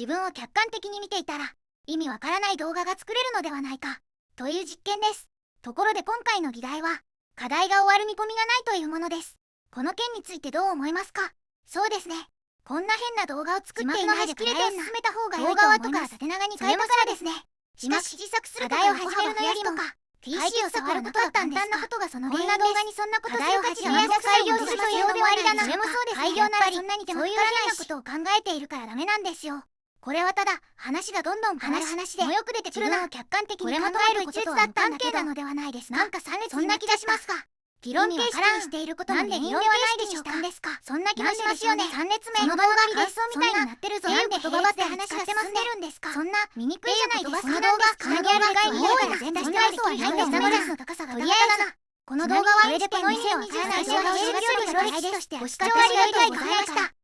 自分を客観的に見ていたら意味わからない動画が作れるのではないかという実験です。ところで今回の議題は課題が終わる見込みがないというものです。この件についてどう思いますか？そうですね。こんな変な動画を作っていないで課題を進めた方が良いと思います動画はとか縦長に変えたからですね。しかし自作する課題を始めるのよりも PC を触ることは簡単なことがそのこんな動画にそんなことする価値がなく採用するというで終わりだな。それもそうです開業ならそんなに手もかからないことを考えているからダメなんですよこれはただ話がどんどん変わる話でもよく出てくるのを客観的に考えることとは無関係なのではないですか？なんか3列そんな気がしますが議論形式にしていることなんで議論ではないでしょうか？ですか？そんな気がしますよね？3列目その動画感想みたいになってるぞ。なんで言葉って話がしてますね。るんですか？そんな醜いじゃないです。かこの動画つなぎある外に多い全出してはいそうはないんです。ストレスの高さがとりあえずこの動画はこれでこの意味をわからない動画を広げるよりとしてご視聴ありがとうございました